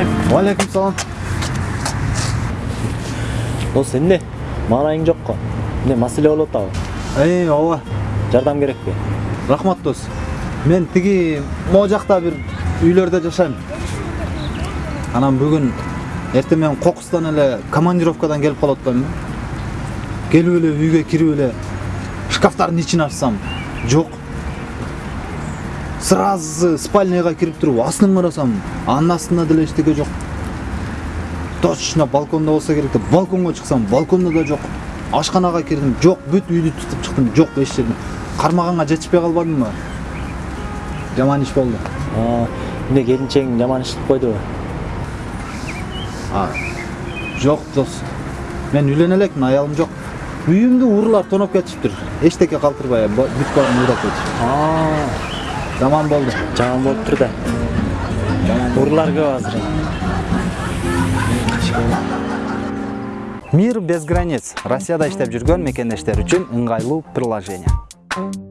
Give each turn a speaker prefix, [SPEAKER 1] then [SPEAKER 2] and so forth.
[SPEAKER 1] Алейкум салам.
[SPEAKER 2] дос эмне маанайың жокко эмне маселе болуп атабы
[SPEAKER 1] Эй, ооба.
[SPEAKER 2] жардам керекпи
[SPEAKER 1] Рахмат дос. Мен тиги могу жакта бир үйлөрдө жашайм. Анан бүгүн эртең менен кокустан эле командировкадан келип калып атпаймынбы? Келип эле үйгө кирип эле шкафтардын ичин ачсам, жок. Сразу спальняга кирип туруп астын карасам, анын астында деле эчтеке жок. Точно балконда болсо керек деп балконго чыксам, балконда да жок. Ашканага кирдим, жок, бүт үйдү тутуп чыктым, жок эч жерде. Кармаганга жетишпей калбадымбы? Жаман иш болду.
[SPEAKER 2] А, эмне келинчегиң жаман иш кылып койдубу
[SPEAKER 1] А, жок дос. Мен үйлөнө элекмин, аялым жок. Үйүмдү урлар тоноп кетишиптир. Эчтеке калтырбай, ба- бүт баарын уурап кетишип. Жаман болду.
[SPEAKER 2] жаман болуптур да урлар көп азыр
[SPEAKER 3] Мир без границ Россияда иштеп жүргөн мекендештер үчүн ыңгайлуу приложение.